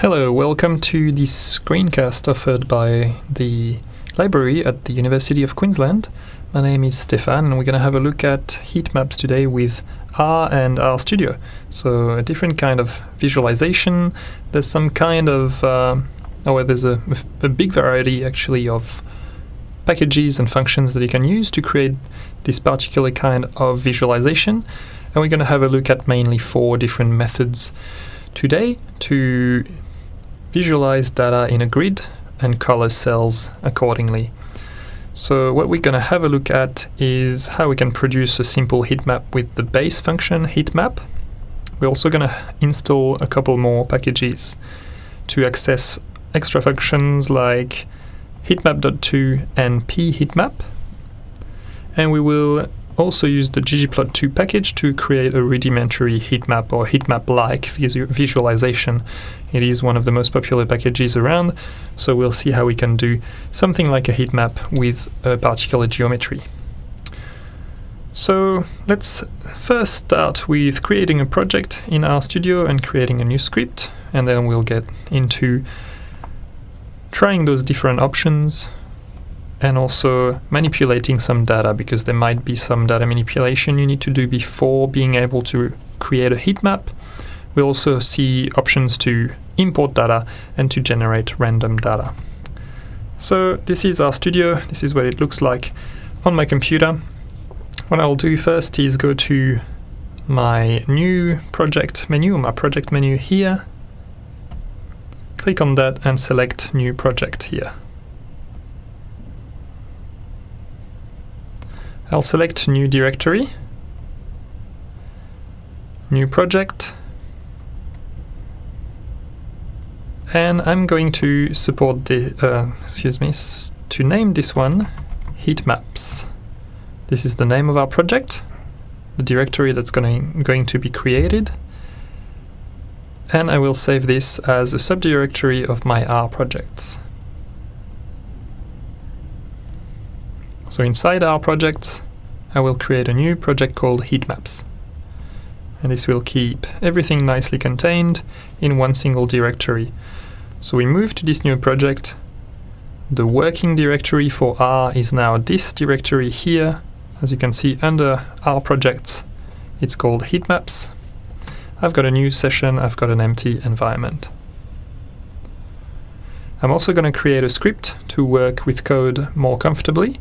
Hello, welcome to this screencast offered by the library at the University of Queensland. My name is Stefan and we're going to have a look at heat maps today with R and RStudio. So a different kind of visualization. There's some kind of, uh, oh there's a, a big variety actually of packages and functions that you can use to create this particular kind of visualization. And we're going to have a look at mainly four different methods today to visualize data in a grid and color cells accordingly. So what we're going to have a look at is how we can produce a simple heat map with the base function heat map. We're also going to install a couple more packages to access extra functions like heatmap.2 and pheatmap. And we will also use the ggplot2 package to create a rudimentary heat map or heat map-like visualization. It is one of the most popular packages around, so we'll see how we can do something like a heat map with a particular geometry. So let's first start with creating a project in RStudio and creating a new script, and then we'll get into trying those different options and also manipulating some data because there might be some data manipulation you need to do before being able to create a heat map. We'll also see options to import data and to generate random data. So this is RStudio, this is what it looks like on my computer. What I'll do first is go to my new project menu, my project menu here, click on that and select new project here. I'll select new directory, new project, and I'm going to support the, uh, excuse me, to name this one heat maps. This is the name of our project, the directory that's going, going to be created, and I will save this as a subdirectory of my R projects. So inside R projects, I will create a new project called heatmaps. And this will keep everything nicely contained in one single directory. So we move to this new project. The working directory for R is now this directory here. As you can see under R projects, it's called heatmaps. I've got a new session, I've got an empty environment. I'm also going to create a script to work with code more comfortably.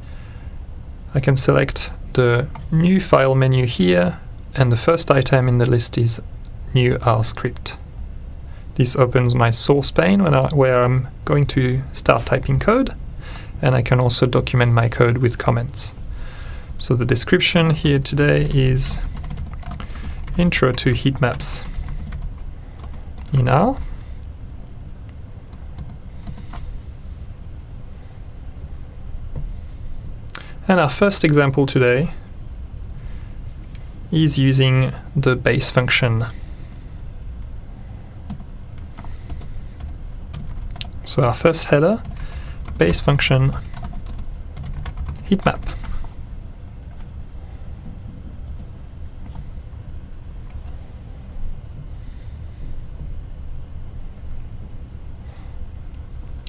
I can select the new file menu here and the first item in the list is new R script. This opens my source pane I, where I'm going to start typing code and I can also document my code with comments. So the description here today is intro to heat maps in R And our first example today is using the base function. So our first header, base function heat map.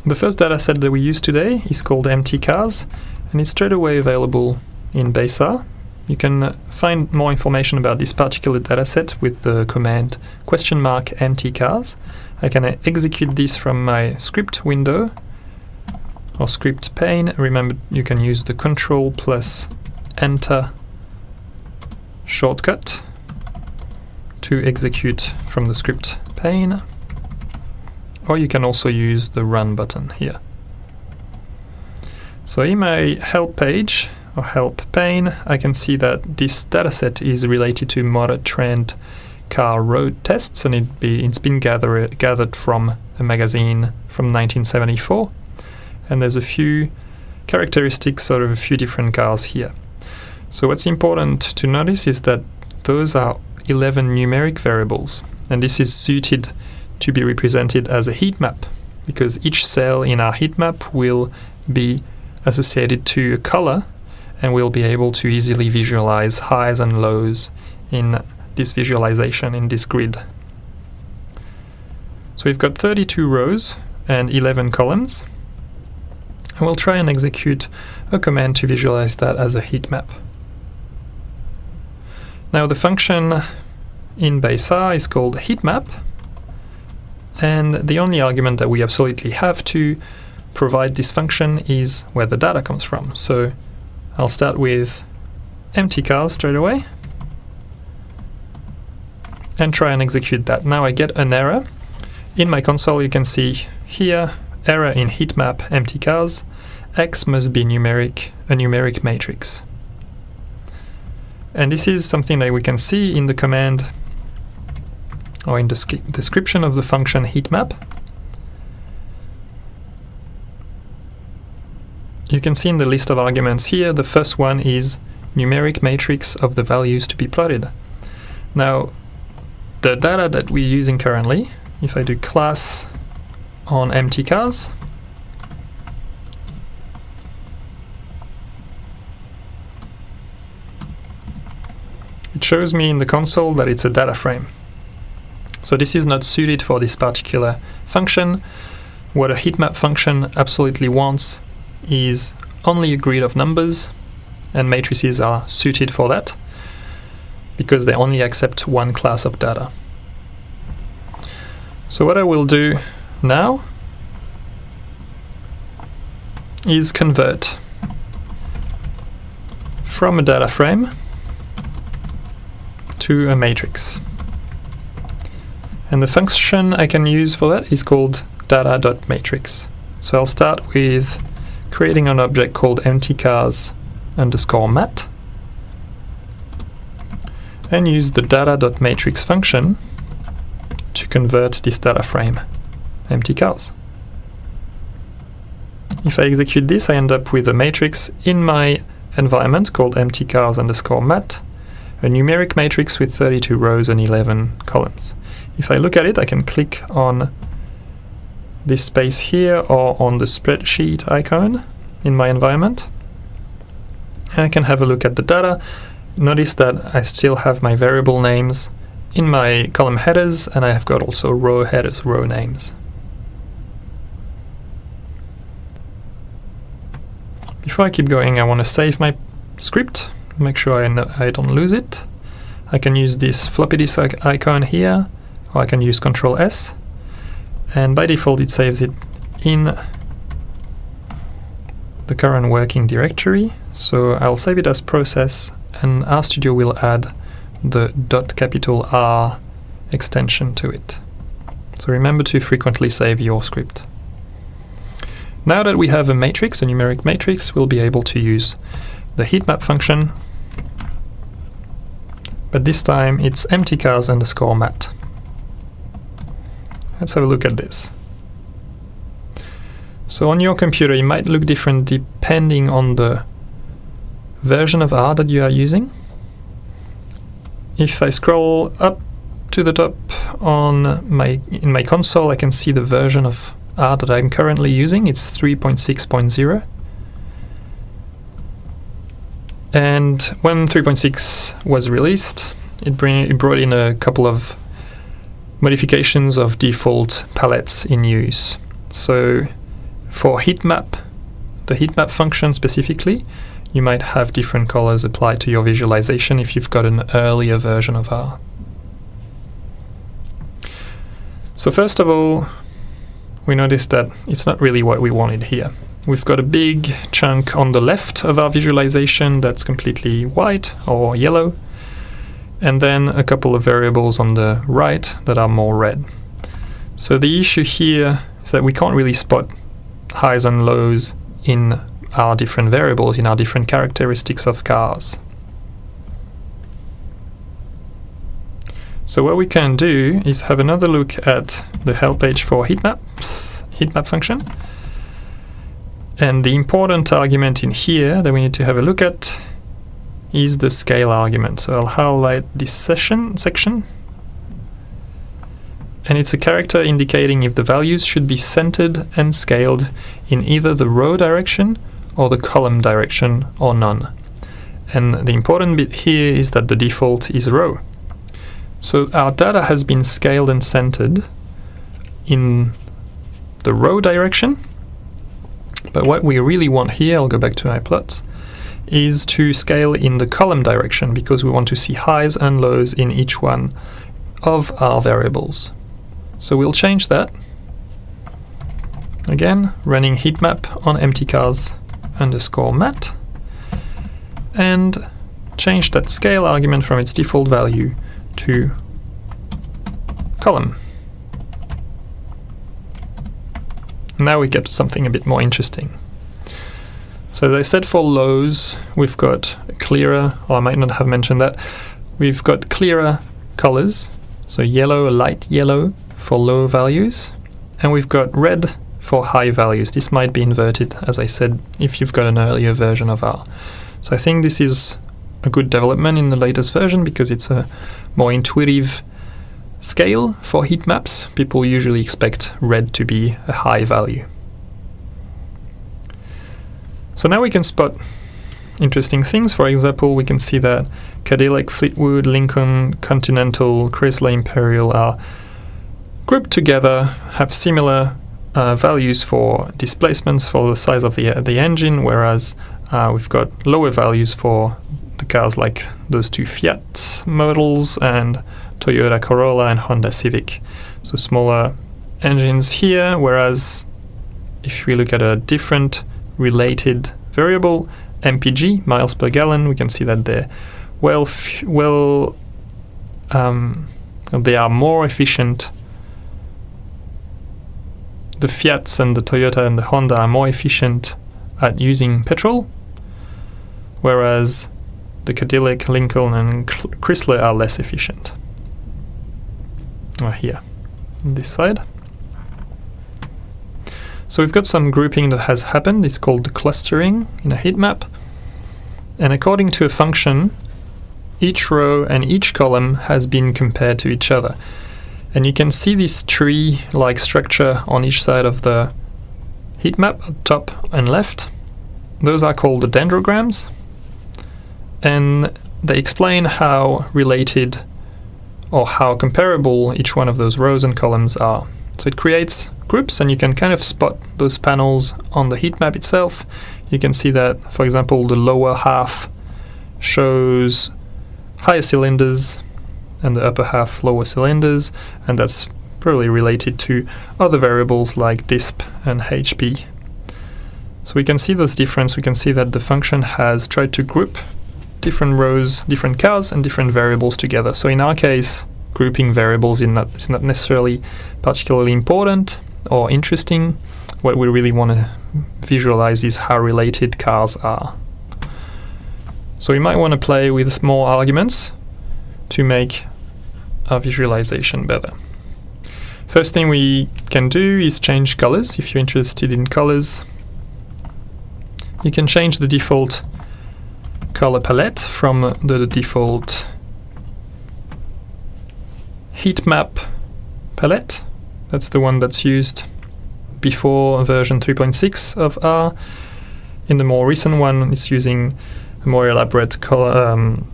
The first dataset that we use today is called mtcars and it's straight away available in BaseR. You can uh, find more information about this particular dataset with the command question mark mtcars. I can execute this from my script window or script pane. Remember you can use the control plus enter shortcut to execute from the script pane or you can also use the run button here. So in my help page or help pane, I can see that this dataset is related to motor trend car road tests and it be, it's been gather, gathered from a magazine from 1974 and there's a few characteristics sort of a few different cars here. So what's important to notice is that those are 11 numeric variables and this is suited to be represented as a heat map because each cell in our heat map will be associated to a color and we'll be able to easily visualize highs and lows in this visualization in this grid. So we've got 32 rows and 11 columns. And we'll try and execute a command to visualize that as a heat map. Now the function in base R is called heat map and the only argument that we absolutely have to provide this function is where the data comes from. So I'll start with mtcars straight away and try and execute that. Now I get an error. In my console you can see here error in heatmap mtcars x must be numeric a numeric matrix. And this is something that we can see in the command or in the description of the function heatmap. You can see in the list of arguments here, the first one is numeric matrix of the values to be plotted. Now, the data that we're using currently, if I do class on mtcars, it shows me in the console that it's a data frame. So this is not suited for this particular function. What a heatmap function absolutely wants is only a grid of numbers, and matrices are suited for that because they only accept one class of data. So what I will do now is convert from a data frame to a matrix. And the function I can use for that is called data.matrix. So I'll start with creating an object called mtcars underscore mat and use the data.matrix function to convert this data frame, mtcars. If I execute this, I end up with a matrix in my environment called mtcars underscore mat, a numeric matrix with 32 rows and 11 columns. If I look at it, I can click on this space here or on the spreadsheet icon in my environment. And I can have a look at the data. Notice that I still have my variable names in my column headers and I have got also row headers, row names. Before I keep going, I want to save my script, make sure I, I don't lose it. I can use this floppy disk icon here or I can use Control S and by default it saves it in the current working directory so I'll save it as process and RStudio will add the .capital R extension to it. So remember to frequently save your script. Now that we have a matrix, a numeric matrix, we'll be able to use the heatmap function, but this time it's mtcars underscore mat. Let's have a look at this. So on your computer it might look different depending on the version of R that you are using. If I scroll up to the top on my in my console I can see the version of R that I'm currently using. It's 3.6.0. And when 3.6 was released, it, bring, it brought in a couple of modifications of default palettes in use. So for heatmap, the heatmap function specifically, you might have different colors applied to your visualization if you've got an earlier version of R. So first of all, we notice that it's not really what we wanted here. We've got a big chunk on the left of our visualization that's completely white or yellow, and then a couple of variables on the right that are more red. So the issue here is that we can't really spot highs and lows in our different variables, in our different characteristics of cars. So what we can do is have another look at the help page for heatmap, heatmap function. And the important argument in here that we need to have a look at is the scale argument. So I'll highlight this session section and it's a character indicating if the values should be centered and scaled in either the row direction or the column direction or none. And the important bit here is that the default is row. So our data has been scaled and centered in the row direction. But what we really want here, I'll go back to my plot, is to scale in the column direction because we want to see highs and lows in each one of our variables. So we'll change that. Again, running heat map on mtcars underscore mat and change that scale argument from its default value to column. Now we get something a bit more interesting. So they said for lows, we've got clearer, or I might not have mentioned that, we've got clearer colors, so yellow, light yellow for low values, and we've got red for high values. This might be inverted, as I said, if you've got an earlier version of R. So I think this is a good development in the latest version because it's a more intuitive scale for heat maps. People usually expect red to be a high value. So now we can spot interesting things. For example, we can see that Cadillac, Fleetwood, Lincoln, Continental, Chrysler Imperial are grouped together, have similar uh, values for displacements for the size of the, the engine, whereas uh, we've got lower values for the cars like those two Fiat models and Toyota Corolla and Honda Civic. So smaller engines here, whereas if we look at a different related variable, MPG, miles per gallon, we can see that they're well, well, um, they are more efficient. The Fiats and the Toyota and the Honda are more efficient at using petrol, whereas the Cadillac, Lincoln, and Chrysler are less efficient. Uh, here, on this side. So we've got some grouping that has happened. It's called clustering in a heat map. And according to a function, each row and each column has been compared to each other. And you can see this tree-like structure on each side of the heat map, top and left. Those are called the dendrograms and they explain how related or how comparable each one of those rows and columns are. So it creates groups and you can kind of spot those panels on the heat map itself. You can see that, for example, the lower half shows higher cylinders and the upper half lower cylinders and that's probably related to other variables like disp and HP. So we can see this difference, we can see that the function has tried to group different rows, different cars, and different variables together. So in our case, grouping variables is not, is not necessarily particularly important or interesting. What we really want to visualize is how related cars are. So we might want to play with more arguments to make our visualization better. First thing we can do is change colors. If you're interested in colors, you can change the default color palette from the default heat map palette. That's the one that's used before version 3.6 of R. In the more recent one, it's using a more elaborate color, um,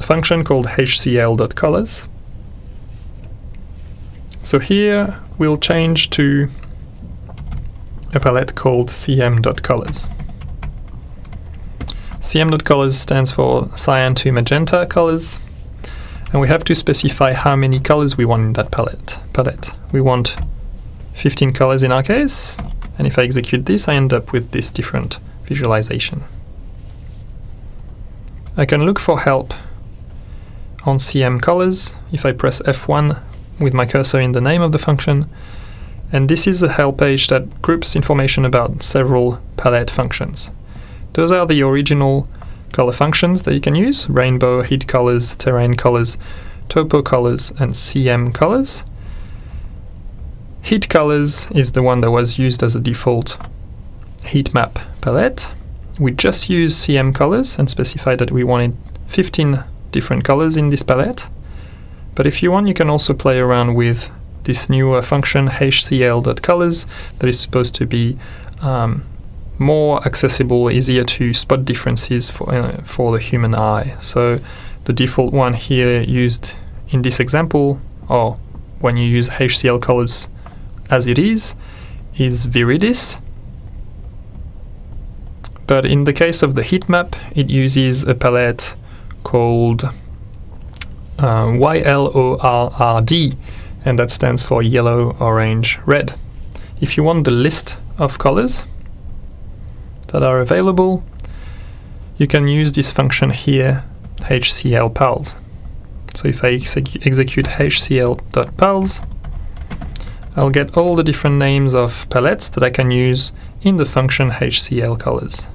function called hcl.colors. So here we'll change to a palette called cm.colors. cm.colors stands for cyan to magenta colors and we have to specify how many colors we want in that palette. palette. We want 15 colors in our case and if I execute this I end up with this different visualization. I can look for help on CM colors if I press F1 with my cursor in the name of the function and this is a help page that groups information about several palette functions. Those are the original color functions that you can use, rainbow, heat colors, terrain colors, topo colors, and CM colors. Heat colors is the one that was used as a default heat map palette. We just use CM colors and specify that we wanted 15 different colors in this palette. But if you want, you can also play around with this newer function hcl.colors that is supposed to be um, more accessible, easier to spot differences for, uh, for the human eye. So the default one here used in this example, or when you use HCL colors as it is is Viridis. But in the case of the heat map, it uses a palette called uh, YLORRD, and that stands for yellow, orange, red. If you want the list of colors that are available, you can use this function here, hcl.pals. So if I execute hcl.pals, I'll get all the different names of palettes that I can use in the function hcl colors.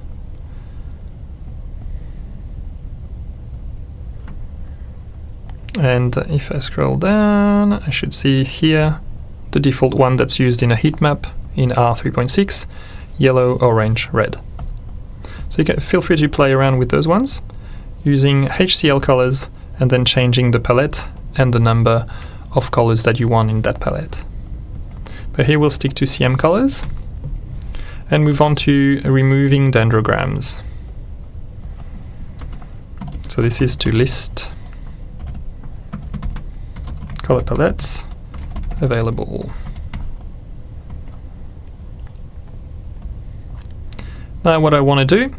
And if I scroll down, I should see here the default one that's used in a heat map in R3.6, yellow, orange, red. So you can feel free to play around with those ones using HCL colors and then changing the palette and the number of colors that you want in that palette. But here we'll stick to CM colors and move on to removing dendrograms. So this is to list color palettes available. Now what I want to do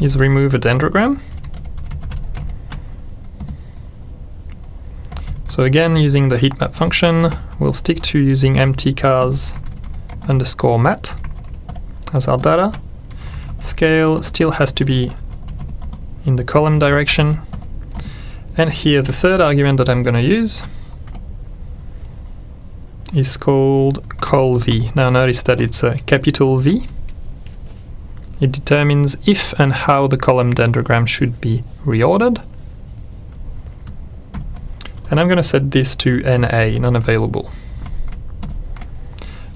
is remove a dendrogram. So again, using the heatmap function, we'll stick to using mtcars underscore mat as our data. Scale still has to be in the column direction. And here the third argument that I'm going to use is called colv. Now notice that it's a capital V it determines if and how the column dendrogram should be reordered. And I'm going to set this to NA, non-available.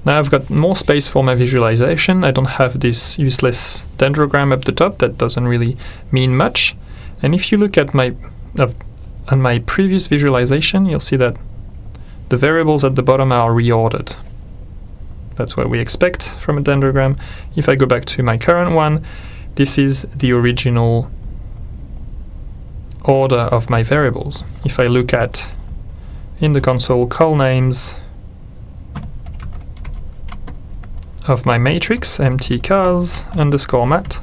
Now I've got more space for my visualization. I don't have this useless dendrogram up the top that doesn't really mean much. And if you look at my on my previous visualization, you'll see that the variables at the bottom are reordered. That's what we expect from a dendrogram. If I go back to my current one, this is the original order of my variables. If I look at in the console colnames of my matrix mtcars underscore mat,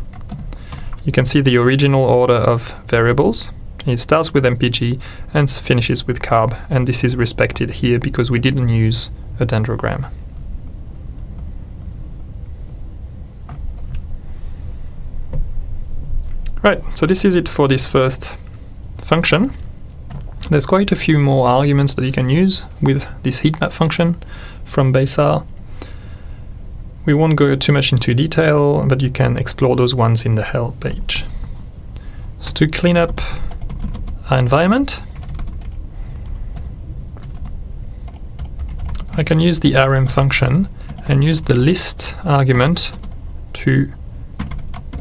you can see the original order of variables. It starts with mpg and finishes with carb, and this is respected here because we didn't use a dendrogram. Right, so this is it for this first function. There's quite a few more arguments that you can use with this heatmap function from BaseR. We won't go too much into detail, but you can explore those ones in the help page. So to clean up environment, I can use the rm function and use the list argument to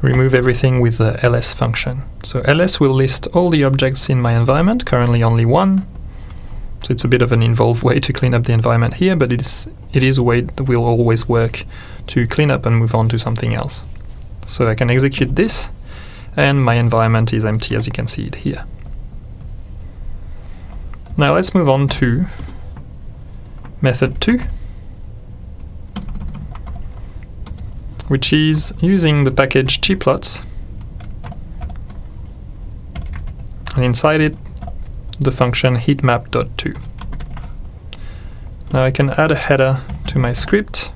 remove everything with the ls function. So ls will list all the objects in my environment, currently only one. So it's a bit of an involved way to clean up the environment here, but it is, it is a way that will always work to clean up and move on to something else. So I can execute this, and my environment is empty as you can see it here. Now let's move on to method 2. which is using the package gplots and inside it the function heatmap.2. Now I can add a header to my script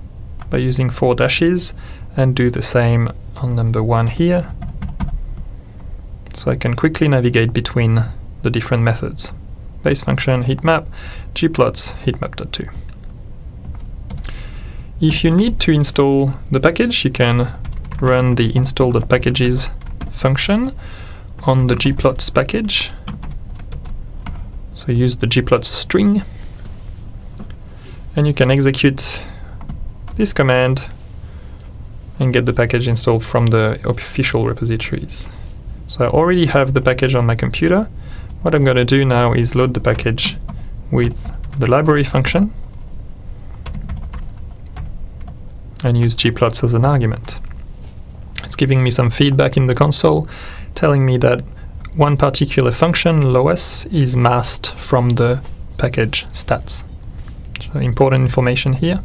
by using four dashes and do the same on number one here so I can quickly navigate between the different methods. Base function heatmap, gplots heatmap.2. If you need to install the package, you can run the install.packages function on the gplots package. So use the gplots string and you can execute this command and get the package installed from the official repositories. So I already have the package on my computer. What I'm going to do now is load the package with the library function and use gplots as an argument. It's giving me some feedback in the console telling me that one particular function, lowess, is masked from the package stats. So important information here,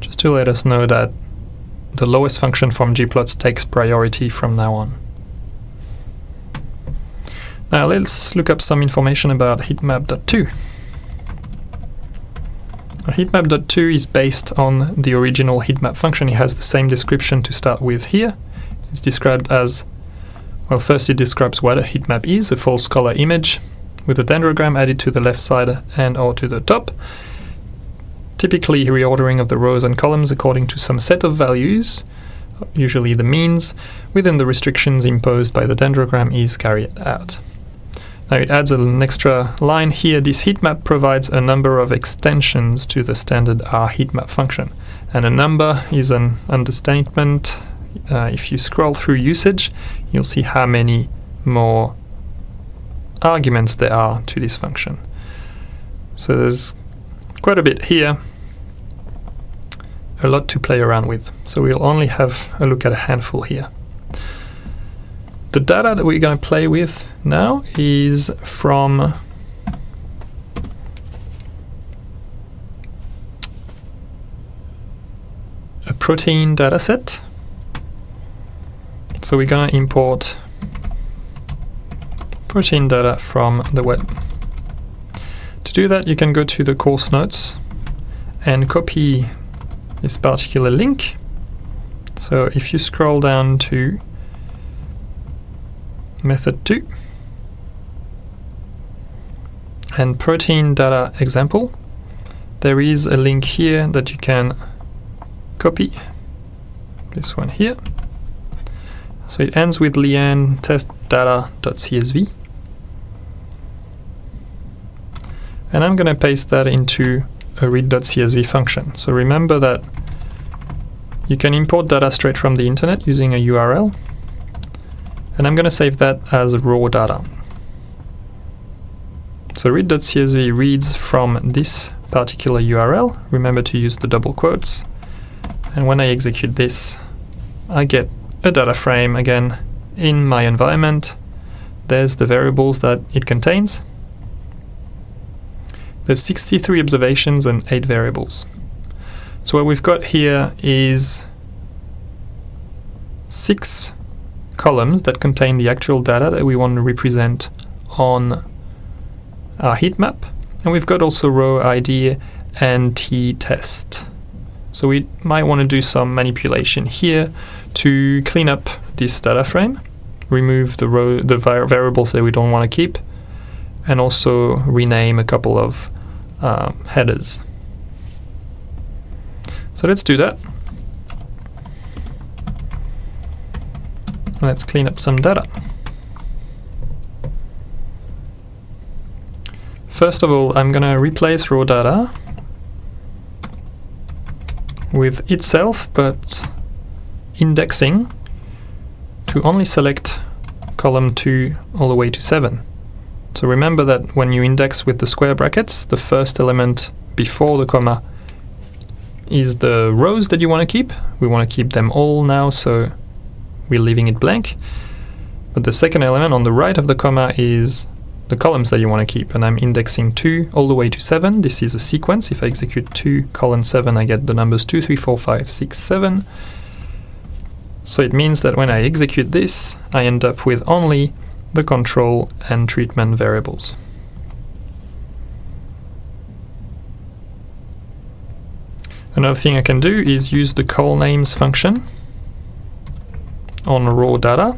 just to let us know that the lowess function from gplots takes priority from now on. Now let's look up some information about heatmap.2. Heatmap.2 is based on the original heatmap function. It has the same description to start with here. It's described as, well first it describes what a heatmap is, a false color image with a dendrogram added to the left side and or to the top. Typically reordering of the rows and columns according to some set of values, usually the means, within the restrictions imposed by the dendrogram is carried out. Now it adds an extra line here. This heatmap provides a number of extensions to the standard R heatmap function. And a number is an understatement. Uh, if you scroll through usage, you'll see how many more arguments there are to this function. So there's quite a bit here, a lot to play around with. So we'll only have a look at a handful here. The data that we're going to play with now is from a protein dataset. So we're going to import protein data from the web. To do that, you can go to the course notes and copy this particular link. So if you scroll down to method 2 and protein data example. There is a link here that you can copy. This one here. So it ends with lian test data.csv and I'm going to paste that into a read.csv function. So remember that you can import data straight from the internet using a URL and I'm going to save that as raw data. So read.csv reads from this particular URL. Remember to use the double quotes. And when I execute this, I get a data frame again in my environment. There's the variables that it contains. There's 63 observations and 8 variables. So what we've got here is six columns that contain the actual data that we want to represent on our heat map. And we've got also row ID and t-test. So we might want to do some manipulation here to clean up this data frame, remove the row the variables that we don't want to keep, and also rename a couple of um, headers. So let's do that. Let's clean up some data. First of all, I'm going to replace raw data with itself, but indexing to only select column 2 all the way to 7. So remember that when you index with the square brackets, the first element before the comma is the rows that you want to keep. We want to keep them all now, so we're leaving it blank. But the second element on the right of the comma is the columns that you want to keep and I'm indexing 2 all the way to 7. This is a sequence. If I execute 2 colon 7 I get the numbers 2, 3, 4, 5, 6, 7. So it means that when I execute this I end up with only the control and treatment variables. Another thing I can do is use the colnames function on raw data.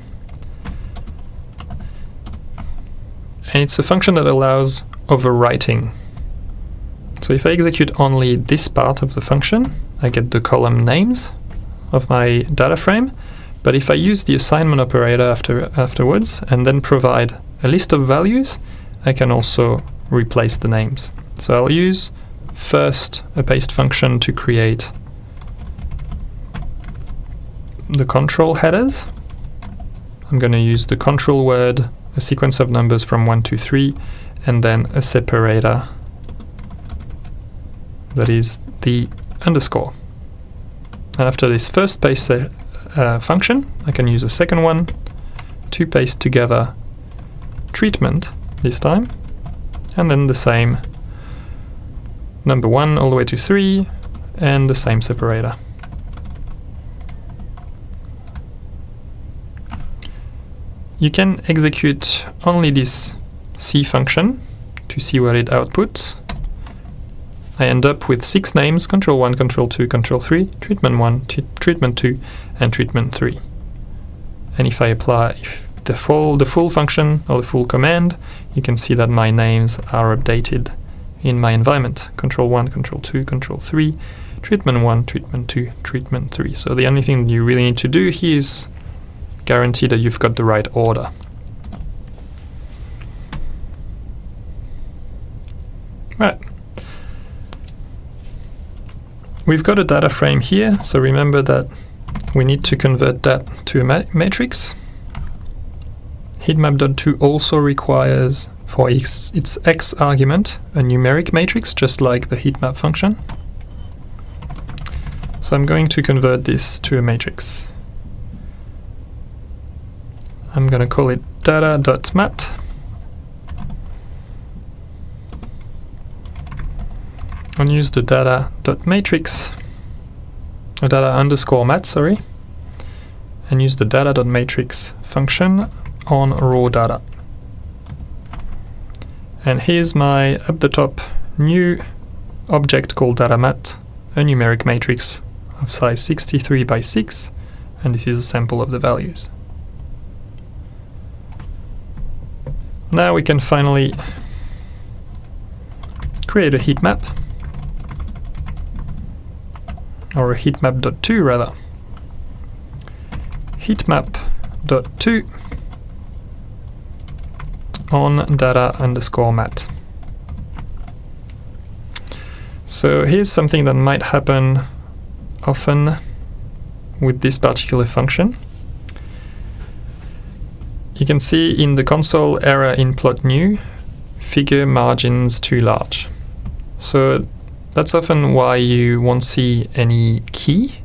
And it's a function that allows overwriting. So if I execute only this part of the function, I get the column names of my data frame. But if I use the assignment operator after afterwards and then provide a list of values, I can also replace the names. So I'll use first a paste function to create the control headers. I'm going to use the control word, a sequence of numbers from 1 to 3, and then a separator that is the underscore. And after this first paste uh, function, I can use a second one to paste together treatment this time, and then the same number 1 all the way to 3 and the same separator. You can execute only this C function to see what it outputs. I end up with six names, control 1, control 2, control 3, treatment 1, treatment 2, and treatment 3. And if I apply the full, the full function or the full command, you can see that my names are updated in my environment. Control 1, control 2, control 3, treatment 1, treatment 2, treatment 3. So the only thing you really need to do here is guarantee that you've got the right order. Right. We've got a data frame here, so remember that we need to convert that to a ma matrix. Heatmap.2 also requires for its, its x argument a numeric matrix, just like the heatmap function. So I'm going to convert this to a matrix. I'm going to call it data.mat. and use the data.matrix, or data underscore mat, sorry, and use the data.matrix function on raw data. And here's my up the top new object called data_mat, a numeric matrix of size 63 by 6, and this is a sample of the values. Now we can finally create a heat map or heatmap.2 rather. heatmap.2 on data underscore mat. So here's something that might happen often with this particular function. You can see in the console error in plot new, figure margins too large. So that's often why you won't see any key.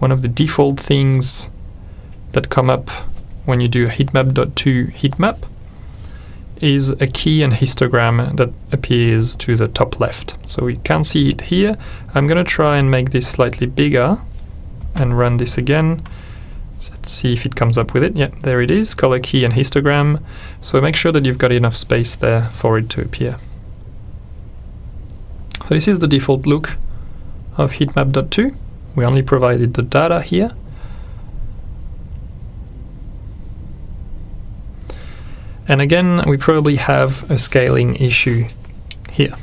One of the default things that come up when you do a heatmap.2 heatmap is a key and histogram that appears to the top left. So we can't see it here. I'm going to try and make this slightly bigger and run this again. Let's see if it comes up with it. Yeah, there it is, color key and histogram. So make sure that you've got enough space there for it to appear. So this is the default look of heatmap.2. We only provided the data here. And again, we probably have a scaling issue here.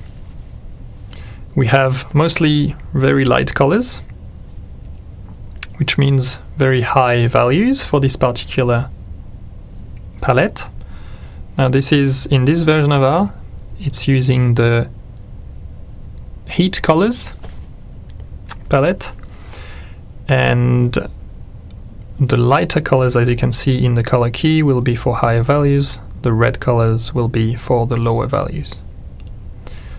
We have mostly very light colors, which means very high values for this particular palette. Now this is, in this version of R, it's using the heat colors palette and the lighter colors as you can see in the color key will be for higher values. The red colors will be for the lower values.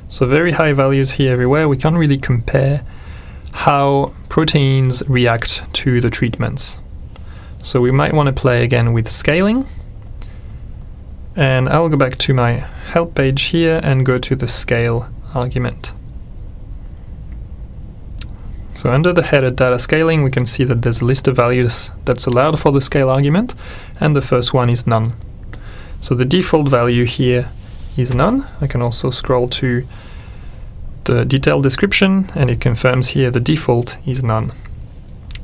So very high values here everywhere. We can't really compare how proteins react to the treatments so we might want to play again with scaling and I'll go back to my help page here and go to the scale argument so under the header data scaling, we can see that there's a list of values that's allowed for the scale argument, and the first one is none. So the default value here is none. I can also scroll to the detailed description, and it confirms here the default is none.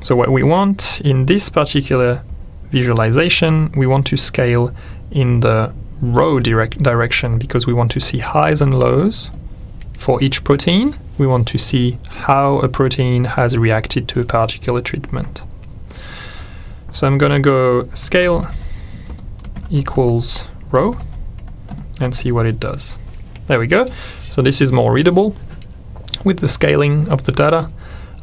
So what we want in this particular visualization, we want to scale in the row direct direction because we want to see highs and lows for each protein we want to see how a protein has reacted to a particular treatment. So I'm going to go scale equals row and see what it does. There we go. So this is more readable. With the scaling of the data,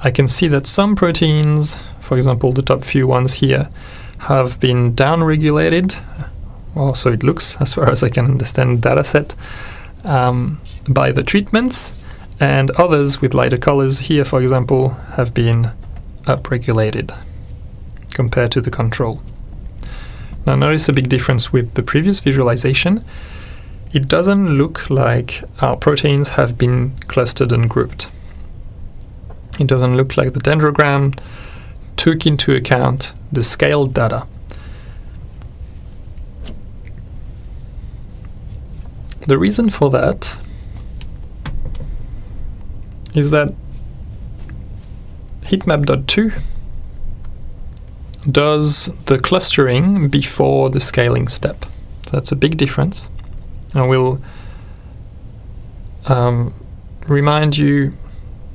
I can see that some proteins, for example the top few ones here, have been downregulated. Well, so it looks, as far as I can understand the data set, um, by the treatments and others with lighter colors here, for example, have been upregulated compared to the control. Now notice a big difference with the previous visualization. It doesn't look like our proteins have been clustered and grouped. It doesn't look like the dendrogram took into account the scaled data. The reason for that is that heatmap.2 does the clustering before the scaling step. So that's a big difference. I will um, remind you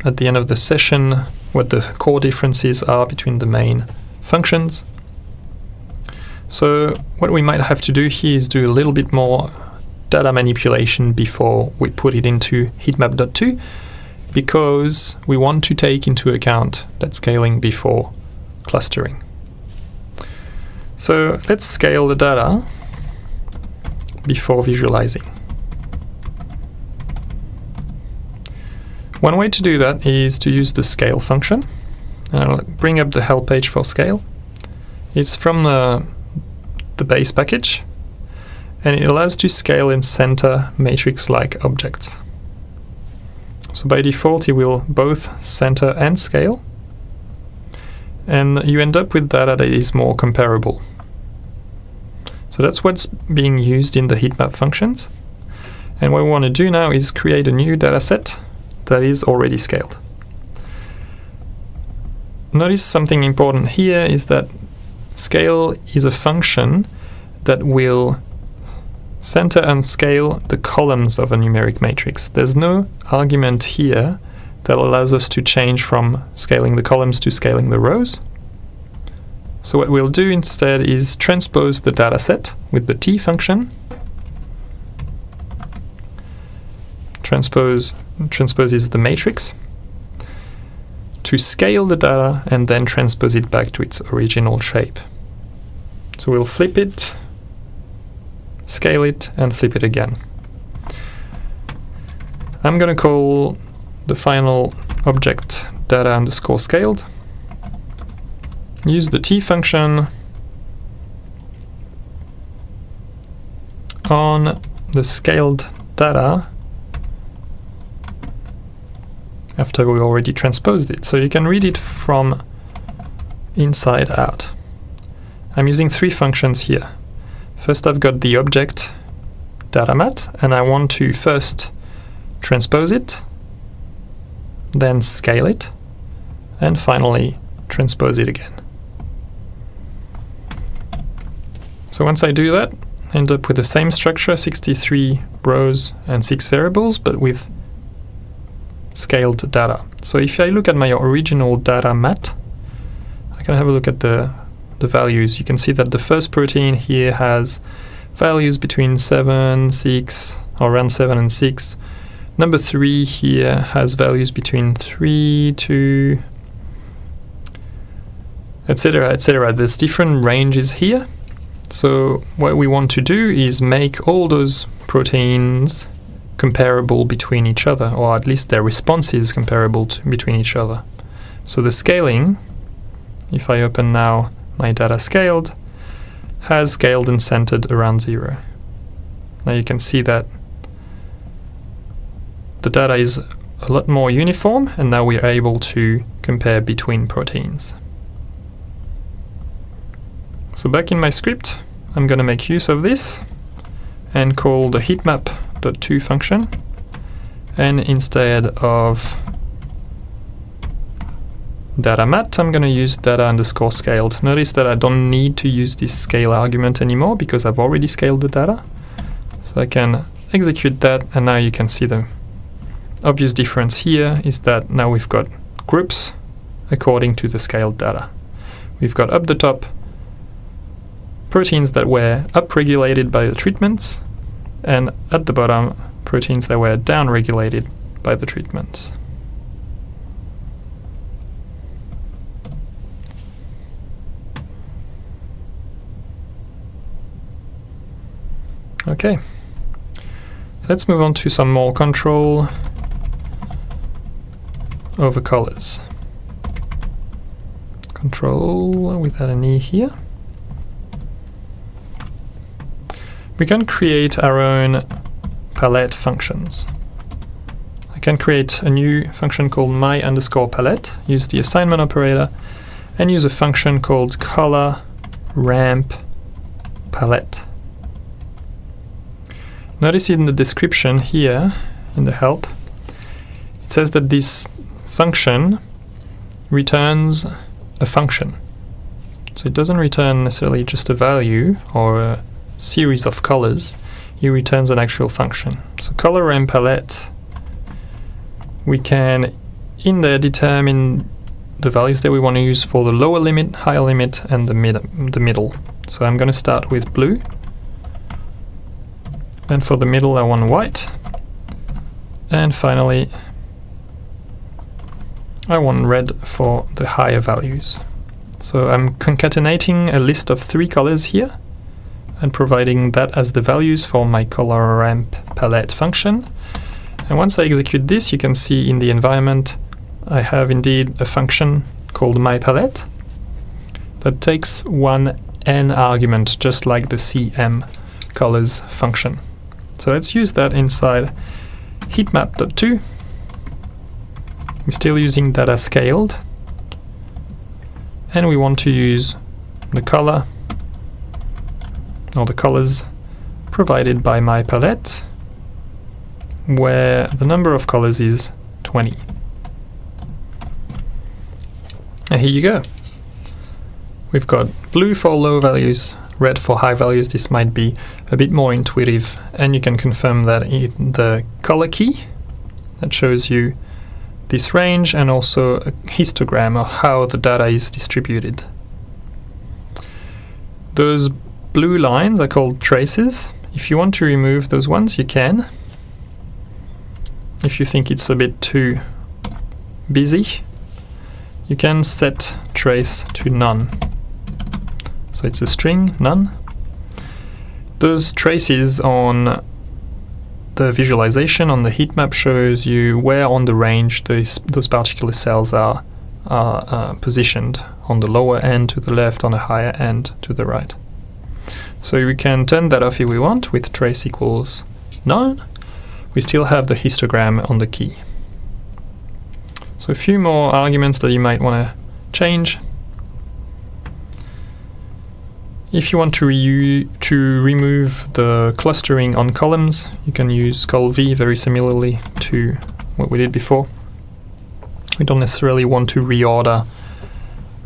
at the end of the session what the core differences are between the main functions. So what we might have to do here is do a little bit more data manipulation before we put it into heatmap.2 because we want to take into account that scaling before clustering. So let's scale the data before visualizing. One way to do that is to use the scale function. I'll bring up the help page for scale. It's from the, the base package and it allows to scale in center matrix-like objects. So by default it will both center and scale and you end up with data that is more comparable. So that's what's being used in the heatmap functions. And what we want to do now is create a new dataset that is already scaled. Notice something important here is that scale is a function that will center and scale the columns of a numeric matrix. There's no argument here that allows us to change from scaling the columns to scaling the rows. So what we'll do instead is transpose the dataset with the t function. Transpose transposes the matrix to scale the data and then transpose it back to its original shape. So we'll flip it, scale it, and flip it again. I'm going to call the final object data underscore scaled. Use the t function on the scaled data after we already transposed it. So you can read it from inside out. I'm using three functions here. First I've got the object datamat and I want to first transpose it then scale it, and finally transpose it again. So once I do that, I end up with the same structure, 63 rows and 6 variables, but with scaled data. So if I look at my original data mat, I can have a look at the, the values. You can see that the first protein here has values between 7, 6, or around 7 and 6, Number 3 here has values between 3 2, etc etc. There's different ranges here. So what we want to do is make all those proteins comparable between each other, or at least their responses comparable to, between each other. So the scaling, if I open now my data scaled, has scaled and centered around zero. Now you can see that the data is a lot more uniform and now we are able to compare between proteins. So back in my script, I'm going to make use of this and call the heatmap.2 function and instead of data mat, I'm going to use data underscore scaled. Notice that I don't need to use this scale argument anymore because I've already scaled the data. So I can execute that and now you can see the obvious difference here is that now we've got groups according to the scaled data. We've got up the top proteins that were upregulated by the treatments and at the bottom proteins that were downregulated by the treatments. Okay, let's move on to some more control over colors. Control without an E here. We can create our own palette functions. I can create a new function called my underscore palette, use the assignment operator, and use a function called color ramp palette. Notice in the description here, in the help, it says that this function returns a function. So it doesn't return necessarily just a value or a series of colors, it returns an actual function. So color ramp palette, we can in there determine the values that we want to use for the lower limit, higher limit, and the mid the middle. So I'm going to start with blue. And for the middle I want white. And finally I want red for the higher values. So I'm concatenating a list of three colors here and providing that as the values for my color ramp palette function. And once I execute this, you can see in the environment I have indeed a function called myPalette that takes one n argument just like the cm colors function. So let's use that inside heatmap.2. We're still using data scaled and we want to use the color or the colors provided by my palette where the number of colors is 20. And here you go. We've got blue for low values, red for high values. This might be a bit more intuitive and you can confirm that in the color key that shows you this range and also a histogram of how the data is distributed. Those blue lines are called traces. If you want to remove those ones, you can. If you think it's a bit too busy, you can set trace to none. So it's a string, none. Those traces on the visualization on the heat map shows you where on the range those, those particular cells are, are uh, positioned on the lower end to the left, on the higher end to the right. So we can turn that off if we want with trace equals none. We still have the histogram on the key. So a few more arguments that you might want to change. If you want to, re to remove the clustering on columns, you can use col v very similarly to what we did before. We don't necessarily want to reorder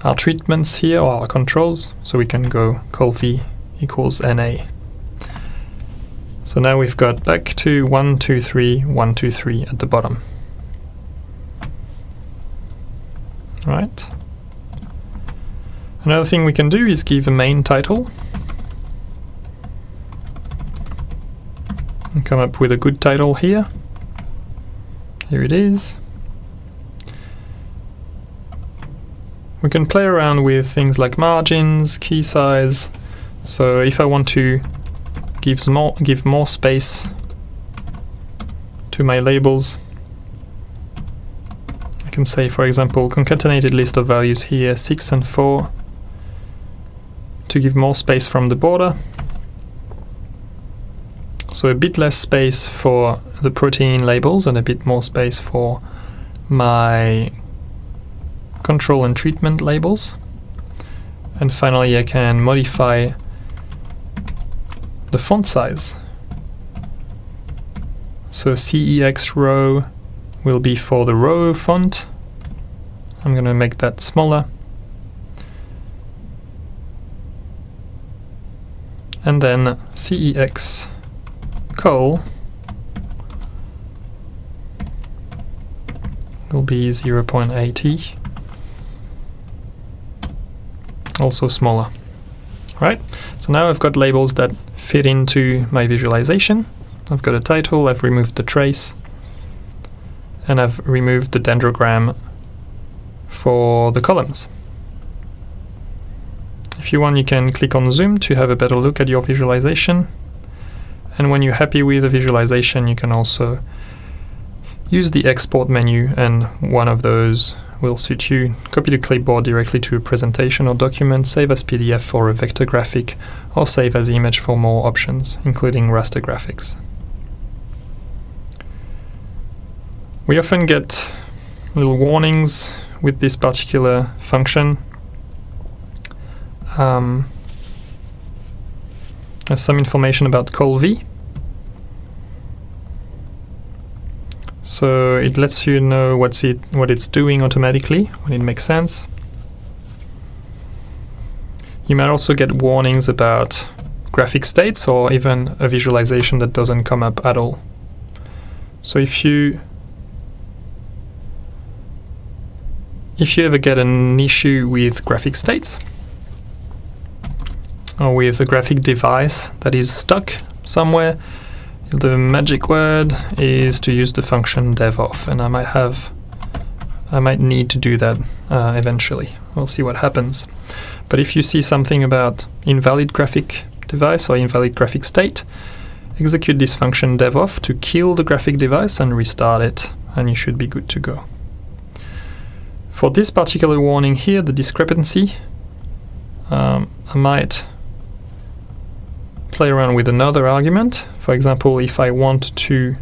our treatments here or our controls, so we can go col v equals na. So now we've got back to 1, 2, 3, 1, 2, 3 at the bottom. Right. Another thing we can do is give a main title and come up with a good title here. Here it is. We can play around with things like margins, key size. So if I want to give more, give more space to my labels, I can say, for example, concatenated list of values here, 6 and 4, to give more space from the border. So a bit less space for the protein labels and a bit more space for my control and treatment labels. And finally I can modify the font size. So CEX row will be for the row font. I'm going to make that smaller. and then cex col will be 0.80 also smaller right so now I've got labels that fit into my visualization I've got a title I've removed the trace and I've removed the dendrogram for the columns if you want, you can click on zoom to have a better look at your visualization. And when you're happy with the visualization, you can also use the export menu and one of those will suit you, copy the clipboard directly to a presentation or document, save as PDF for a vector graphic, or save as image for more options, including raster graphics. We often get little warnings with this particular function. Um, there's some information about call v. So it lets you know what's it what it's doing automatically when it makes sense. You might also get warnings about graphic states or even a visualization that doesn't come up at all. So if you if you ever get an issue with graphic states or with a graphic device that is stuck somewhere, the magic word is to use the function dev.off and I might have I might need to do that uh, eventually. We'll see what happens. But if you see something about invalid graphic device or invalid graphic state, execute this function dev.off to kill the graphic device and restart it, and you should be good to go. For this particular warning here, the discrepancy, um, I might play around with another argument. For example, if I want to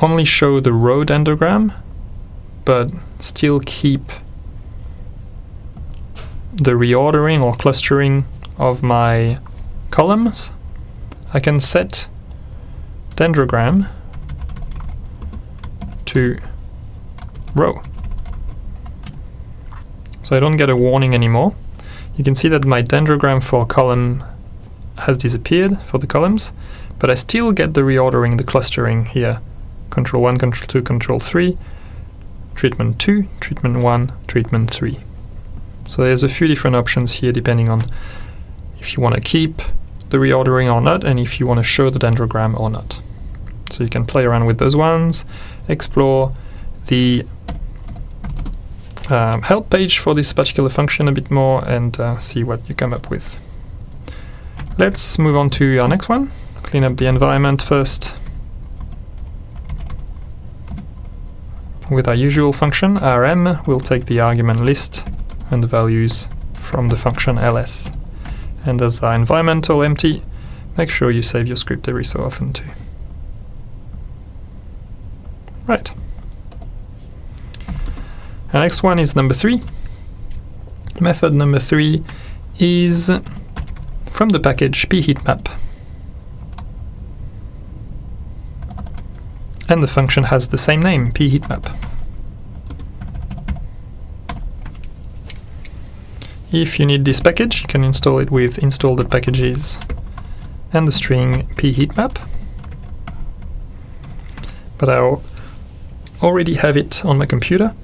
only show the row dendrogram, but still keep the reordering or clustering of my columns, I can set dendrogram to row. So I don't get a warning anymore. You can see that my dendrogram for column has disappeared for the columns, but I still get the reordering, the clustering here. Control 1, Control 2, Control 3, treatment 2, treatment 1, treatment 3. So there's a few different options here depending on if you want to keep the reordering or not and if you want to show the dendrogram or not. So you can play around with those ones, explore the um, help page for this particular function a bit more and uh, see what you come up with. Let's move on to our next one. Clean up the environment first. With our usual function, rm, we'll take the argument list and the values from the function ls. And as our environmental empty, make sure you save your script every so often too. Right. Our next one is number three. Method number three is from the package pheatmap. And the function has the same name, pheatmap. If you need this package, you can install it with install.packages and the string pheatmap. But I already have it on my computer,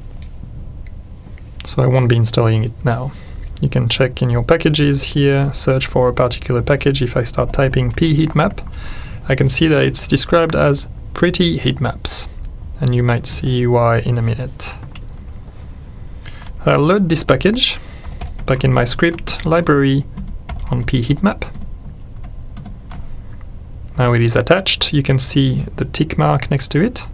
so I won't be installing it now. You can check in your packages here, search for a particular package. If I start typing pheatmap, I can see that it's described as pretty heat maps, and you might see why in a minute. I'll load this package back in my script library on pheatmap. Now it is attached, you can see the tick mark next to it.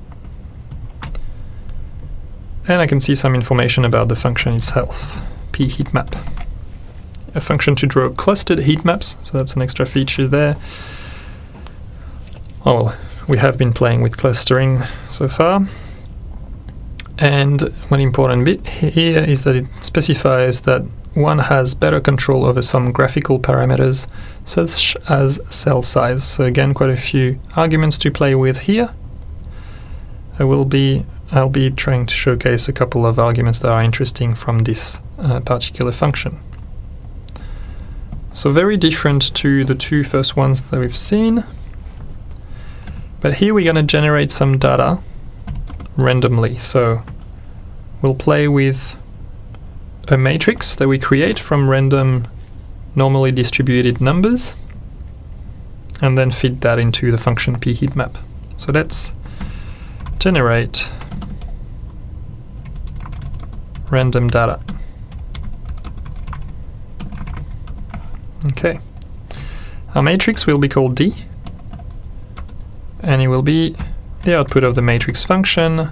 And I can see some information about the function itself, pheatmap. A function to draw clustered heat maps, so that's an extra feature there. Oh, well, we have been playing with clustering so far. And one important bit here is that it specifies that one has better control over some graphical parameters such as cell size. So again, quite a few arguments to play with here. I will be I'll be trying to showcase a couple of arguments that are interesting from this uh, particular function. So very different to the two first ones that we've seen. But here we're going to generate some data randomly. So we'll play with a matrix that we create from random normally distributed numbers and then feed that into the function pheatmap. So let's generate random data. Okay. Our matrix will be called D and it will be the output of the matrix function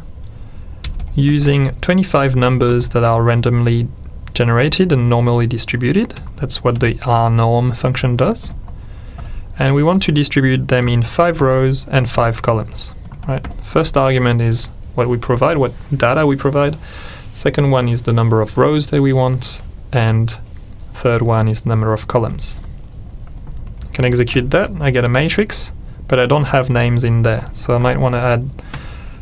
using 25 numbers that are randomly generated and normally distributed. That's what the rnorm function does. and we want to distribute them in five rows and five columns. Right. First argument is what we provide, what data we provide. Second one is the number of rows that we want, and third one is the number of columns. I can execute that, I get a matrix, but I don't have names in there, so I might want to add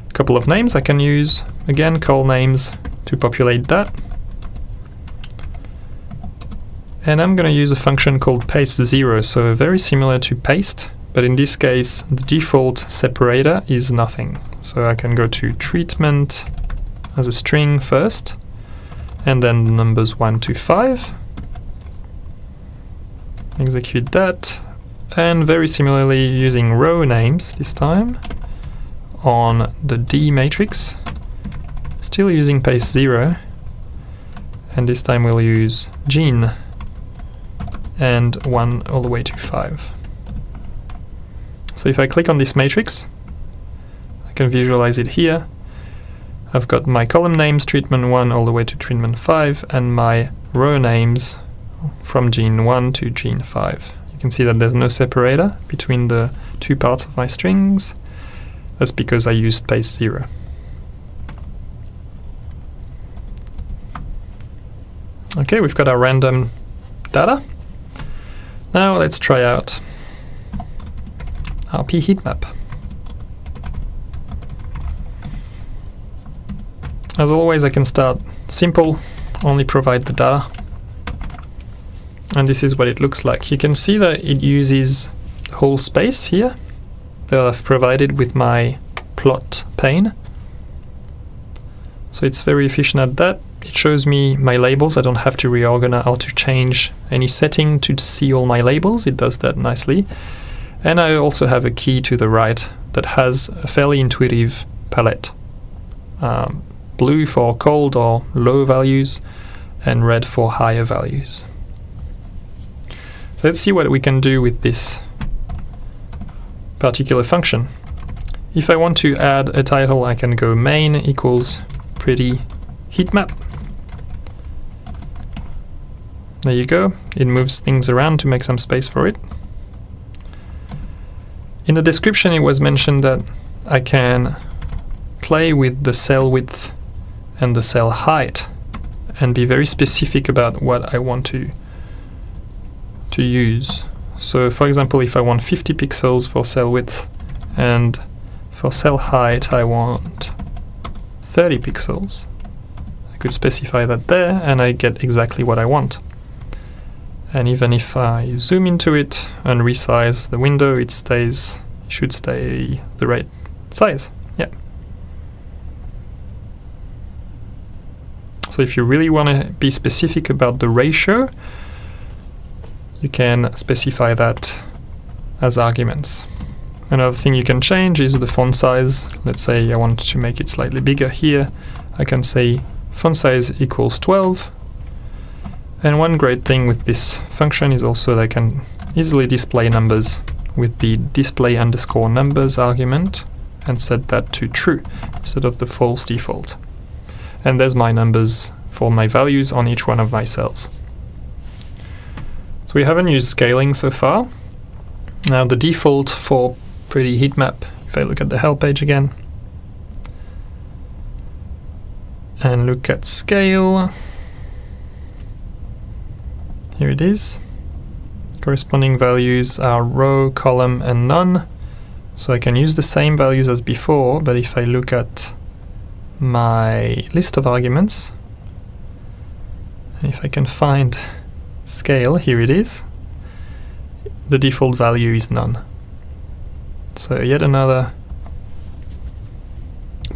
a couple of names I can use. Again, colnames to populate that. And I'm going to use a function called paste zero, so very similar to paste, but in this case the default separator is nothing. So I can go to treatment as a string first, and then the numbers 1 to 5. Execute that, and very similarly using row names this time on the D matrix, still using paste 0, and this time we'll use gene and 1 all the way to 5. So if I click on this matrix, I can visualize it here. I've got my column names, treatment 1 all the way to treatment 5, and my row names from gene 1 to gene 5. You can see that there's no separator between the two parts of my strings. That's because I used paste 0. Okay, we've got our random data. Now let's try out our pheatmap. As always I can start simple, only provide the data. And this is what it looks like. You can see that it uses whole space here that I've provided with my plot pane. So it's very efficient at that. It shows me my labels. I don't have to reorganize or to change any setting to see all my labels. It does that nicely. And I also have a key to the right that has a fairly intuitive palette. Um, blue for cold or low values and red for higher values. So let's see what we can do with this particular function. If I want to add a title, I can go main equals pretty heat map there you go. It moves things around to make some space for it. In the description it was mentioned that I can play with the cell width and the cell height and be very specific about what I want to to use. So for example if I want 50 pixels for cell width and for cell height I want 30 pixels. I could specify that there and I get exactly what I want and even if I zoom into it and resize the window it stays should stay the right size yeah so if you really want to be specific about the ratio you can specify that as arguments. Another thing you can change is the font size. Let's say I want to make it slightly bigger here. I can say font size equals 12 and one great thing with this function is also that I can easily display numbers with the display underscore numbers argument and set that to true instead of the false default. And there's my numbers for my values on each one of my cells. So we haven't used scaling so far. Now the default for pretty heat map, if I look at the help page again, and look at scale, here it is. Corresponding values are row, column and none. So I can use the same values as before, but if I look at my list of arguments, if I can find scale, here it is, the default value is none. So yet another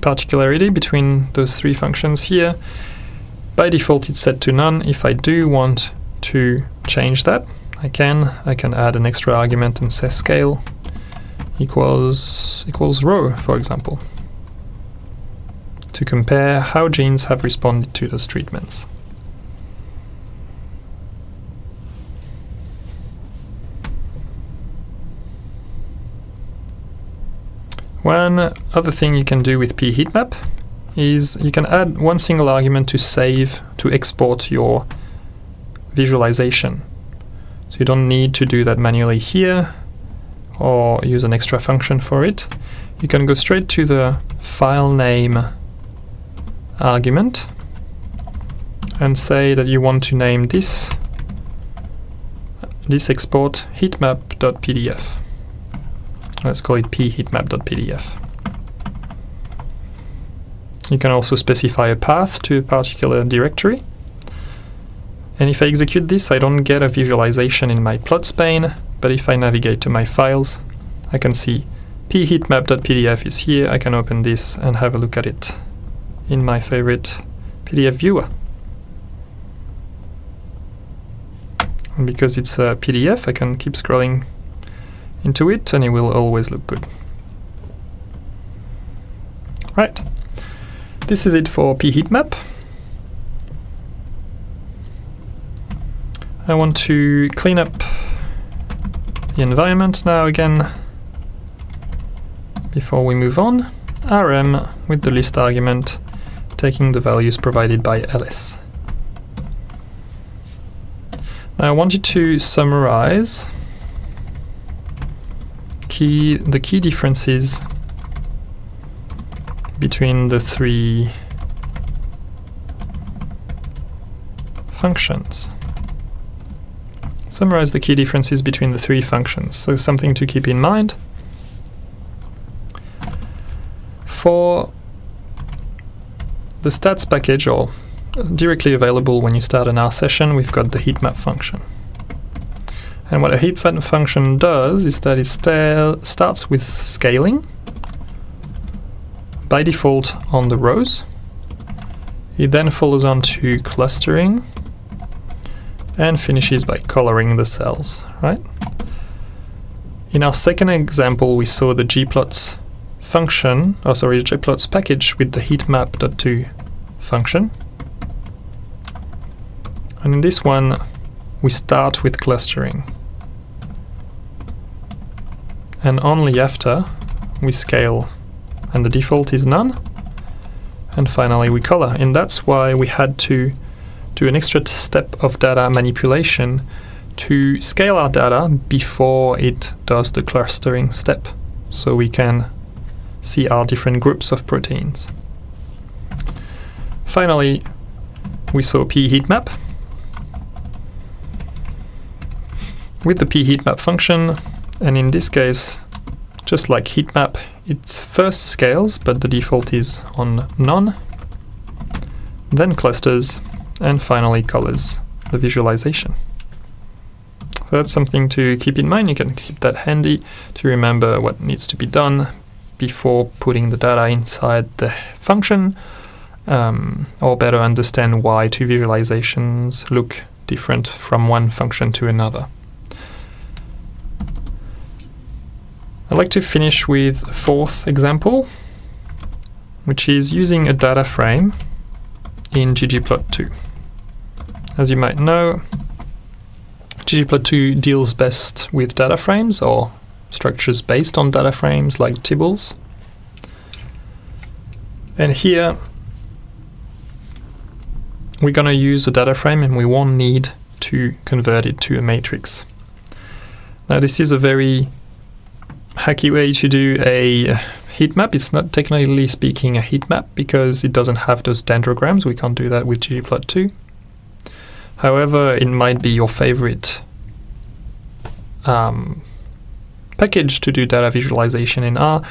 particularity between those three functions here. By default it's set to none. If I do want to change that. I can. I can add an extra argument and say scale equals equals row, for example, to compare how genes have responded to those treatments. One other thing you can do with pheatmap is you can add one single argument to save, to export your visualization. So you don't need to do that manually here. or use an extra function for it, you can go straight to the file name argument and say that you want to name this this export heatmap.pdf. Let's call it pheatmap.pdf. You can also specify a path to a particular directory. And if I execute this, I don't get a visualization in my plots pane, but if I navigate to my files, I can see pheatmap.pdf is here. I can open this and have a look at it in my favorite PDF viewer. And because it's a PDF, I can keep scrolling into it and it will always look good. Right, this is it for pheatmap. I want to clean up the environment now again before we move on. rm with the list argument taking the values provided by ls. Now I want you to summarize key the key differences between the three functions. Summarize the key differences between the three functions. So something to keep in mind. For the stats package, or directly available when you start an R session, we've got the heatmap function. And what a heatmap function does is that it starts with scaling by default on the rows. It then follows on to clustering and finishes by coloring the cells, right? In our second example, we saw the gplots function, oh sorry, gplots package with the heatmap.2 function. And in this one, we start with clustering. And only after we scale, and the default is none. And finally we color, and that's why we had to do an extra step of data manipulation to scale our data before it does the clustering step, so we can see our different groups of proteins. Finally, we saw pheatmap, with the pheatmap function, and in this case, just like heatmap, it first scales, but the default is on none, then clusters, and finally colors the visualization. So that's something to keep in mind. You can keep that handy to remember what needs to be done before putting the data inside the function, um, or better understand why two visualizations look different from one function to another. I'd like to finish with a fourth example, which is using a data frame in ggplot2. As you might know, ggplot2 deals best with data frames or structures based on data frames like tibbles. And here we're going to use a data frame and we won't need to convert it to a matrix. Now this is a very hacky way to do a heat map. It's not technically speaking a heat map because it doesn't have those dendrograms. We can't do that with ggplot2. However, it might be your favorite um, package to do data visualization in R,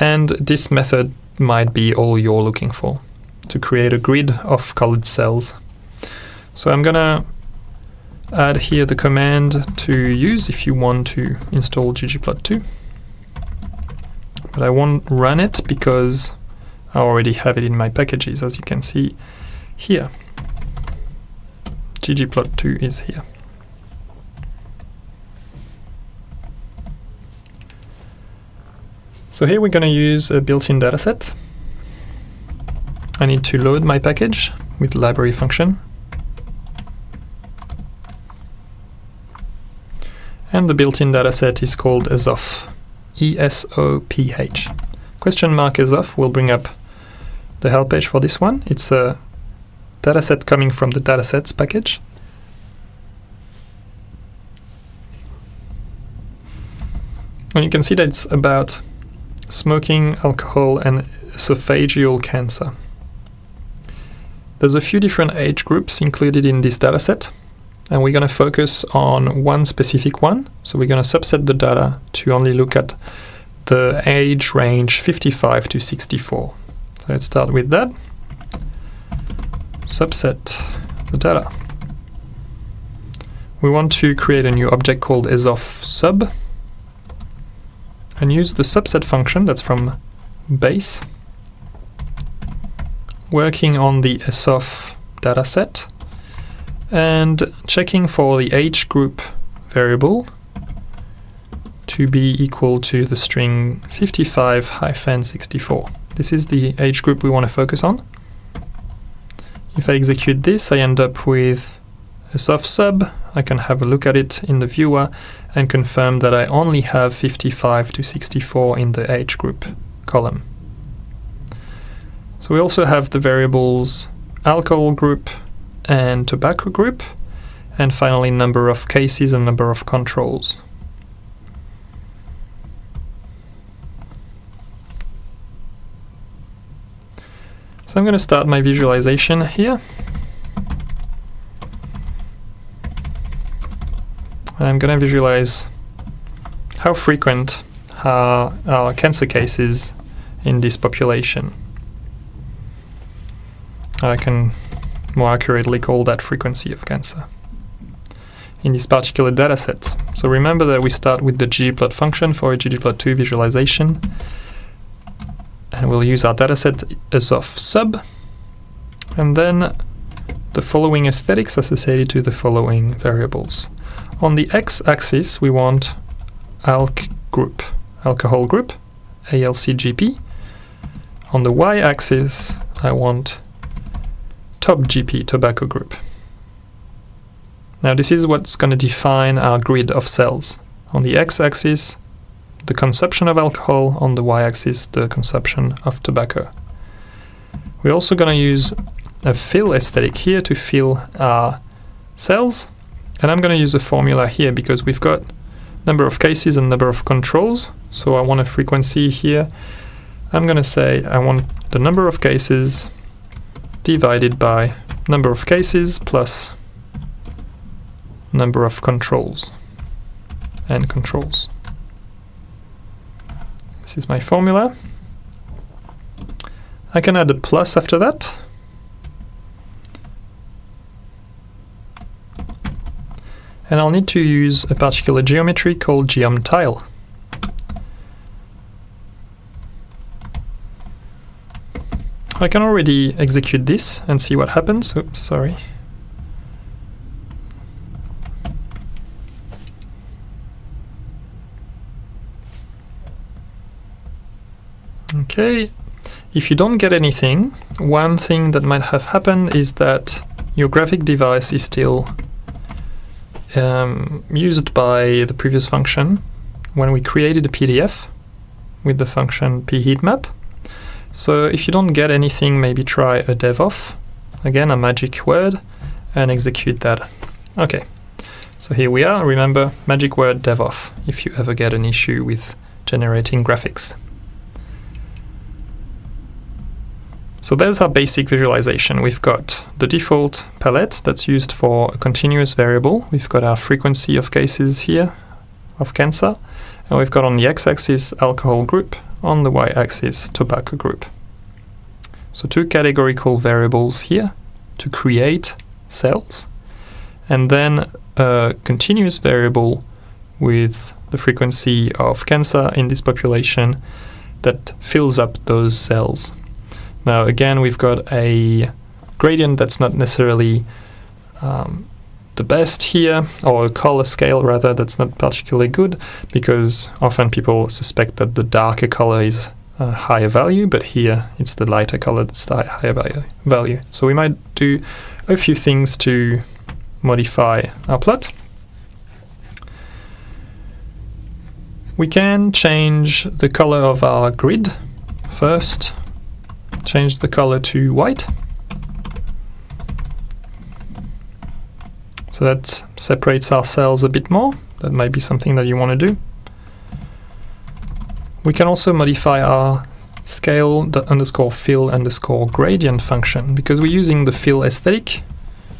and this method might be all you're looking for to create a grid of colored cells. So I'm gonna add here the command to use if you want to install ggplot2 but I won't run it because I already have it in my packages as you can see here. ggplot2 is here. So here we're going to use a built-in dataset. I need to load my package with library function. And the built-in dataset is called ESOPH. E-S-O-P-H. Question mark ESOPH will bring up the help page for this one. It's a dataset coming from the datasets package. And you can see that it's about smoking, alcohol, and esophageal cancer. There's a few different age groups included in this dataset, and we're going to focus on one specific one. So we're going to subset the data to only look at the age range 55 to 64. So let's start with that. Subset the data. We want to create a new object called ESOF_SUB and use the subset function that's from base working on the sof dataset and checking for the age group variable to be equal to the string 55-64. This is the age group we want to focus on. If I execute this, I end up with ESOF_SUB. I can have a look at it in the viewer and confirm that I only have 55 to 64 in the age group column. So we also have the variables alcohol group and tobacco group, and finally number of cases and number of controls. So I'm going to start my visualization here. And I'm going to visualize how frequent are, are cancer cases in this population. I can more accurately call that frequency of cancer in this particular dataset. So remember that we start with the ggplot function for a ggplot2 visualization and we'll use our dataset sub and then the following aesthetics associated to the following variables. On the x-axis we want alk group, alcohol group, ALCGP. On the y-axis I want top GP tobacco group. Now this is what's going to define our grid of cells. On the x-axis, the consumption of alcohol, on the y-axis, the consumption of tobacco. We're also going to use a fill aesthetic here to fill our cells, and I'm going to use a formula here because we've got number of cases and number of controls, so I want a frequency here. I'm going to say I want the number of cases divided by number of cases plus number of controls and controls. This is my formula. I can add a plus after that. And I'll need to use a particular geometry called geom_tile. I can already execute this and see what happens. Oops, sorry. Okay, if you don't get anything, one thing that might have happened is that your graphic device is still um, used by the previous function when we created a PDF with the function pheatmap. So if you don't get anything, maybe try a dev.off, again a magic word, and execute that. Okay, so here we are. Remember, magic word dev.off if you ever get an issue with generating graphics. So there's our basic visualization. We've got the default palette that's used for a continuous variable. We've got our frequency of cases here of cancer, and we've got on the x-axis alcohol group, on the y-axis tobacco group. So two categorical variables here to create cells and then a continuous variable with the frequency of cancer in this population that fills up those cells. Now again we've got a gradient that's not necessarily um, the best here, or a color scale rather, that's not particularly good, because often people suspect that the darker color is a higher value, but here it's the lighter color that's the higher value. value. So we might do a few things to modify our plot. We can change the color of our grid first, change the color to white. So that separates our cells a bit more. That might be something that you want to do. We can also modify our scale underscore fill underscore gradient function because we're using the fill aesthetic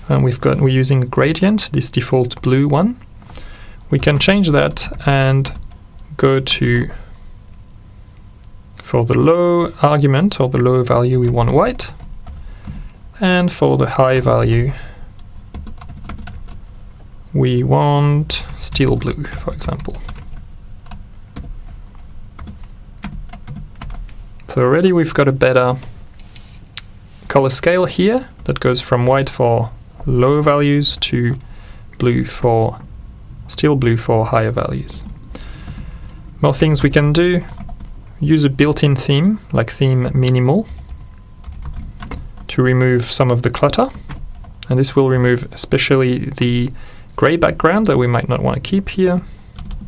and we've got we're using gradient, this default blue one. We can change that and go to for the low argument or the low value we want white and for the high value we want steel blue for example. So already we've got a better color scale here that goes from white for low values to blue for steel blue for higher values. More things we can do, use a built-in theme like theme minimal to remove some of the clutter and this will remove especially the gray background that we might not want to keep here.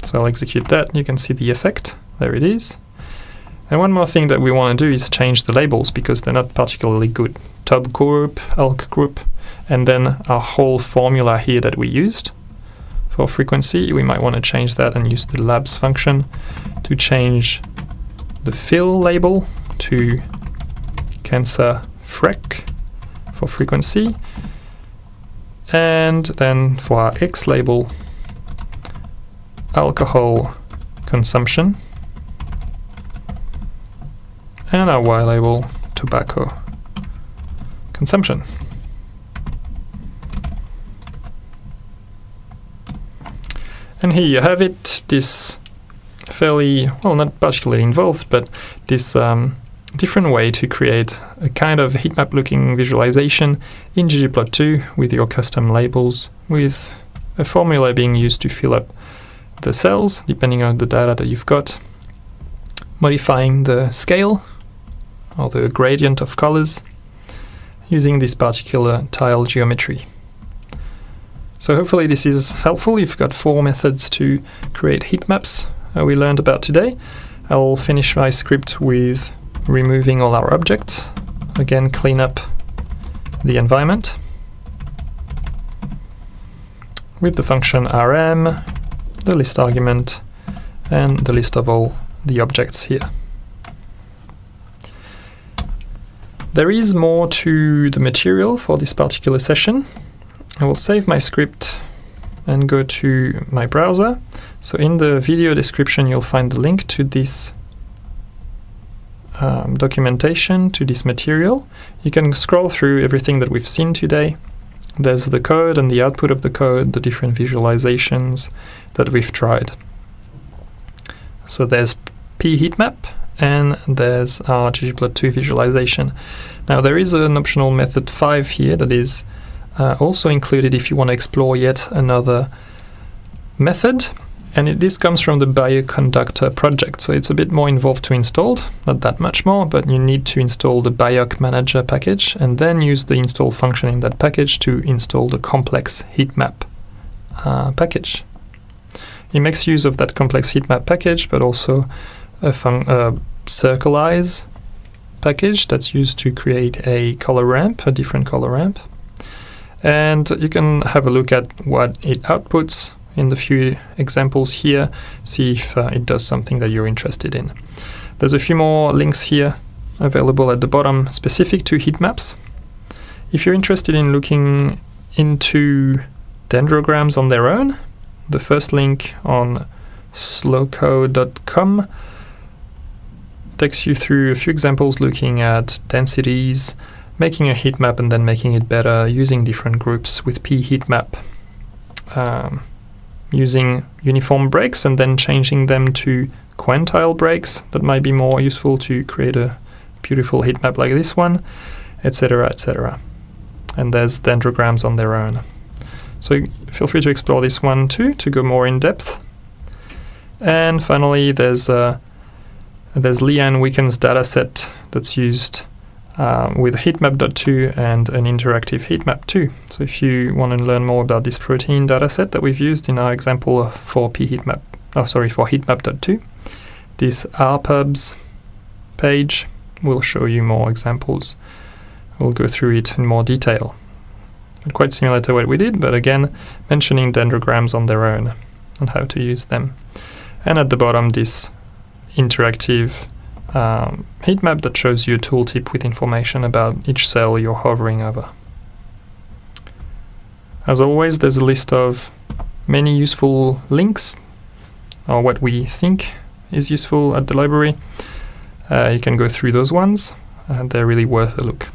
So I'll execute that, you can see the effect, there it is. And one more thing that we want to do is change the labels because they're not particularly good. Top group, elk group, and then our whole formula here that we used for frequency, we might want to change that and use the labs function to change the fill label to cancer frec for frequency and then for our X label alcohol consumption and our Y label tobacco consumption. And here you have it, this fairly, well not particularly involved, but this um, different way to create a kind of heat map looking visualization in ggplot2 with your custom labels with a formula being used to fill up the cells depending on the data that you've got modifying the scale or the gradient of colors using this particular tile geometry. So hopefully this is helpful. You've got four methods to create heat maps uh, we learned about today. I'll finish my script with removing all our objects. Again, clean up the environment with the function rm, the list argument, and the list of all the objects here. There is more to the material for this particular session. I will save my script and go to my browser. So in the video description you'll find the link to this um, documentation, to this material. You can scroll through everything that we've seen today. There's the code and the output of the code, the different visualizations that we've tried. So there's pheatmap, and there's our ggplot2 visualization. Now there is an optional method 5 here that is uh, also included if you want to explore yet another method and it, this comes from the Bioconductor project so it's a bit more involved to install, not that much more but you need to install the BiocManager package and then use the install function in that package to install the complex heatmap uh, package. It makes use of that ComplexHeatmap package but also a, a circlize package that's used to create a color ramp, a different color ramp. And you can have a look at what it outputs in the few examples here, see if uh, it does something that you're interested in. There's a few more links here available at the bottom specific to heat maps. If you're interested in looking into dendrograms on their own, the first link on slowcode.com takes you through a few examples looking at densities, making a heat map and then making it better using different groups with p pheatmap. Um, using uniform breaks and then changing them to quantile breaks that might be more useful to create a beautiful heat map like this one, etc, etc. And there's dendrograms on their own. So feel free to explore this one too to go more in depth. And finally, there's uh, there's Leanne Wickens dataset that's used uh, with heatmap.2 and an interactive heatmap too. So if you want to learn more about this protein dataset that we've used in our example for pheatmap, oh sorry, for heatmap.2, this rpubs page will show you more examples. We'll go through it in more detail. Quite similar to what we did, but again, mentioning dendrograms on their own and how to use them. And at the bottom, this interactive um, heat map that shows you a tooltip with information about each cell you're hovering over. As always, there's a list of many useful links or what we think is useful at the library. Uh, you can go through those ones and they're really worth a look.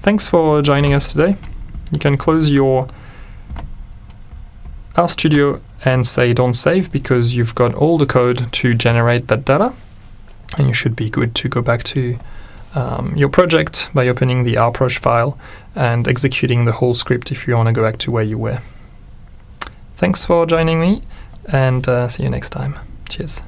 Thanks for joining us today. You can close your RStudio and say don't save because you've got all the code to generate that data and you should be good to go back to um, your project by opening the rproj file and executing the whole script if you want to go back to where you were. Thanks for joining me and uh, see you next time. Cheers.